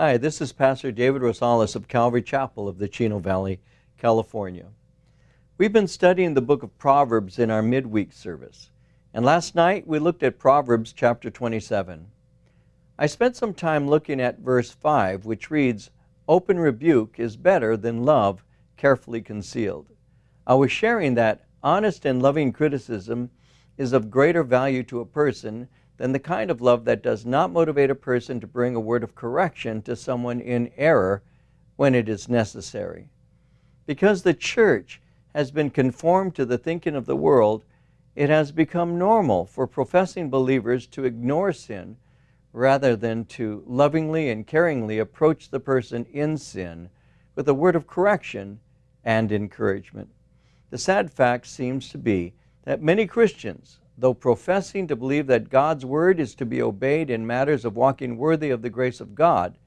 Hi, this is Pastor David Rosales of Calvary Chapel of the Chino Valley, California. We've been studying the book of Proverbs in our midweek service, and last night we looked at Proverbs chapter 27. I spent some time looking at verse 5, which reads, Open rebuke is better than love carefully concealed. I was sharing that honest and loving criticism is of greater value to a person than the kind of love that does not motivate a person to bring a word of correction to someone in error when it is necessary. Because the church has been conformed to the thinking of the world, it has become normal for professing believers to ignore sin rather than to lovingly and caringly approach the person in sin with a word of correction and encouragement. The sad fact seems to be that many Christians though professing to believe that God's word is to be obeyed in matters of walking worthy of the grace of God,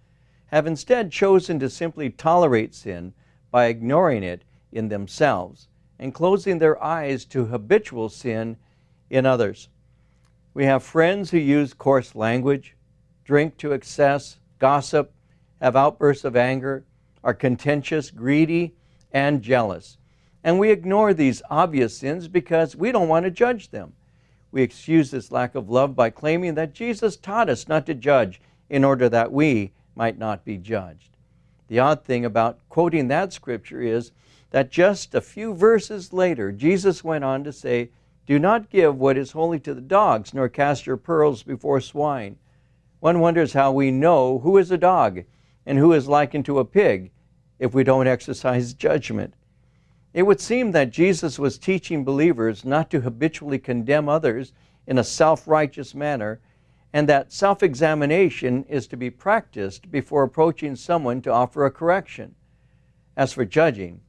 have instead chosen to simply tolerate sin by ignoring it in themselves and closing their eyes to habitual sin in others. We have friends who use coarse language, drink to excess, gossip, have outbursts of anger, are contentious, greedy, and jealous. And we ignore these obvious sins because we don't want to judge them. We excuse this lack of love by claiming that Jesus taught us not to judge in order that we might not be judged. The odd thing about quoting that scripture is that just a few verses later, Jesus went on to say, Do not give what is holy to the dogs, nor cast your pearls before swine. One wonders how we know who is a dog and who is likened to a pig if we don't exercise judgment. It would seem that Jesus was teaching believers not to habitually condemn others in a self righteous manner, and that self examination is to be practiced before approaching someone to offer a correction. As for judging,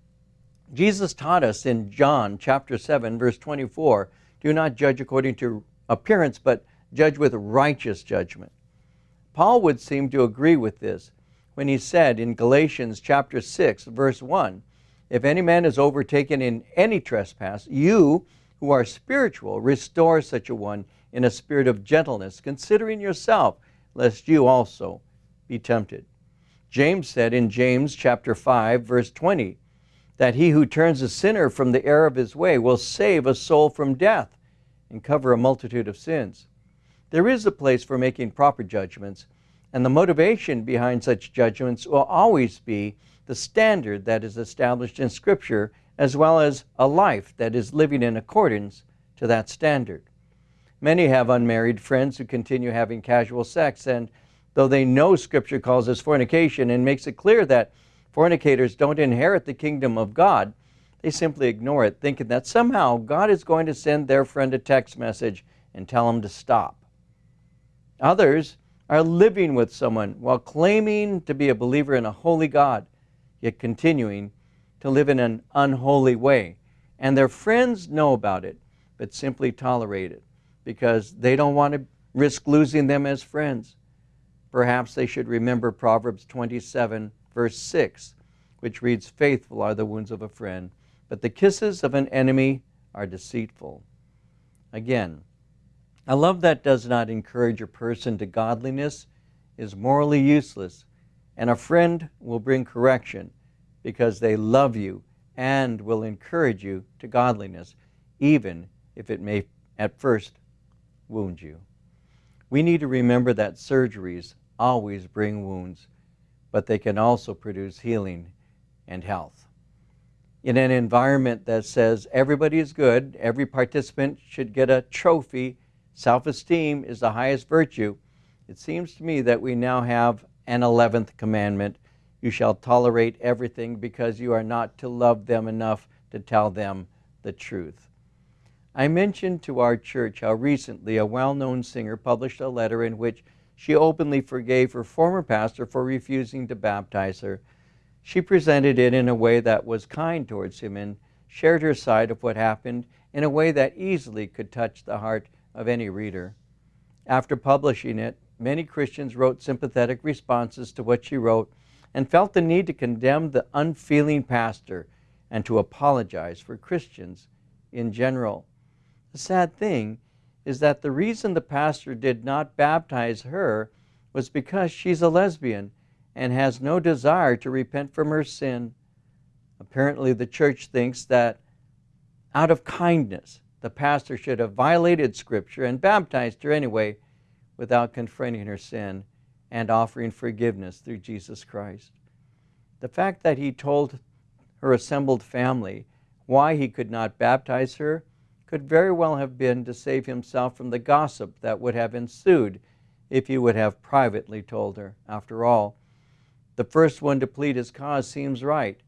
Jesus taught us in John chapter 7 verse 24, do not judge according to appearance, but judge with righteous judgment. Paul would seem to agree with this when he said in Galatians chapter 6 verse 1, if any man is overtaken in any trespass, you who are spiritual, restore such a one in a spirit of gentleness, considering yourself, lest you also be tempted. James said in James chapter 5, verse 20, that he who turns a sinner from the error of his way will save a soul from death and cover a multitude of sins. There is a place for making proper judgments, and the motivation behind such judgments will always be the standard that is established in Scripture, as well as a life that is living in accordance to that standard. Many have unmarried friends who continue having casual sex, and though they know Scripture calls this fornication and makes it clear that fornicators don't inherit the kingdom of God, they simply ignore it, thinking that somehow God is going to send their friend a text message and tell them to stop. Others are living with someone while claiming to be a believer in a holy God yet continuing to live in an unholy way. And their friends know about it, but simply tolerate it because they don't want to risk losing them as friends. Perhaps they should remember Proverbs 27, verse 6, which reads, Faithful are the wounds of a friend, but the kisses of an enemy are deceitful. Again, a love that does not encourage a person to godliness is morally useless and a friend will bring correction because they love you and will encourage you to godliness, even if it may at first wound you. We need to remember that surgeries always bring wounds, but they can also produce healing and health. In an environment that says everybody is good, every participant should get a trophy, self esteem is the highest virtue, it seems to me that we now have an 11th commandment you shall tolerate everything because you are not to love them enough to tell them the truth. I mentioned to our church how recently a well known singer published a letter in which she openly forgave her former pastor for refusing to baptize her. She presented it in a way that was kind towards him and shared her side of what happened in a way that easily could touch the heart of any reader. After publishing it, many Christians wrote sympathetic responses to what she wrote and felt the need to condemn the unfeeling pastor and to apologize for Christians in general. The sad thing is that the reason the pastor did not baptize her was because she's a lesbian and has no desire to repent from her sin. Apparently, the church thinks that out of kindness, the pastor should have violated Scripture and baptized her anyway without confronting her sin and offering forgiveness through Jesus Christ. The fact that he told her assembled family why he could not baptize her could very well have been to save himself from the gossip that would have ensued if he would have privately told her. After all, the first one to plead his cause seems right.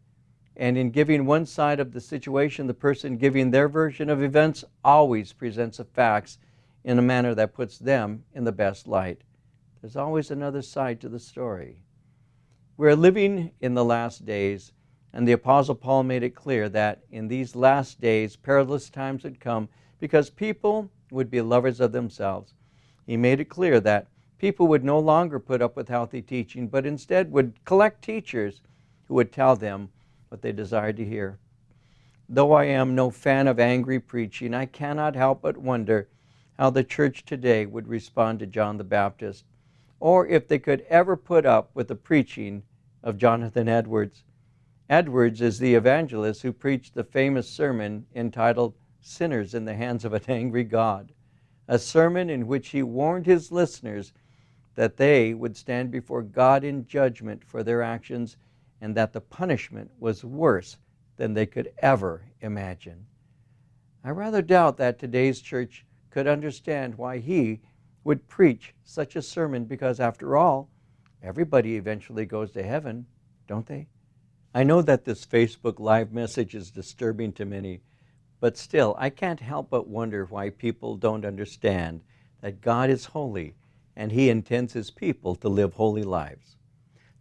And in giving one side of the situation, the person giving their version of events always presents the facts in a manner that puts them in the best light. There's always another side to the story. We're living in the last days, and the Apostle Paul made it clear that in these last days, perilous times would come because people would be lovers of themselves. He made it clear that people would no longer put up with healthy teaching, but instead would collect teachers who would tell them what they desired to hear. Though I am no fan of angry preaching, I cannot help but wonder how the church today would respond to John the Baptist, or if they could ever put up with the preaching of Jonathan Edwards. Edwards is the evangelist who preached the famous sermon entitled Sinners in the Hands of an Angry God, a sermon in which he warned his listeners that they would stand before God in judgment for their actions and that the punishment was worse than they could ever imagine. I rather doubt that today's church could understand why he would preach such a sermon because, after all, everybody eventually goes to heaven, don't they? I know that this Facebook Live message is disturbing to many, but still, I can't help but wonder why people don't understand that God is holy and He intends His people to live holy lives.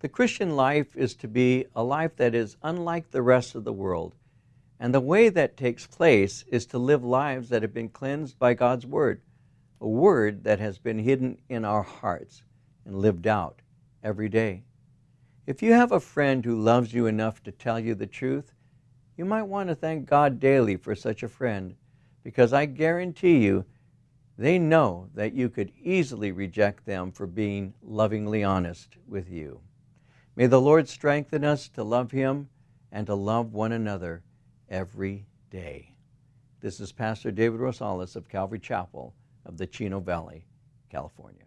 The Christian life is to be a life that is unlike the rest of the world. And the way that takes place is to live lives that have been cleansed by God's Word, a Word that has been hidden in our hearts and lived out every day. If you have a friend who loves you enough to tell you the truth, you might want to thank God daily for such a friend, because I guarantee you they know that you could easily reject them for being lovingly honest with you. May the Lord strengthen us to love Him and to love one another every day. This is Pastor David Rosales of Calvary Chapel of the Chino Valley, California.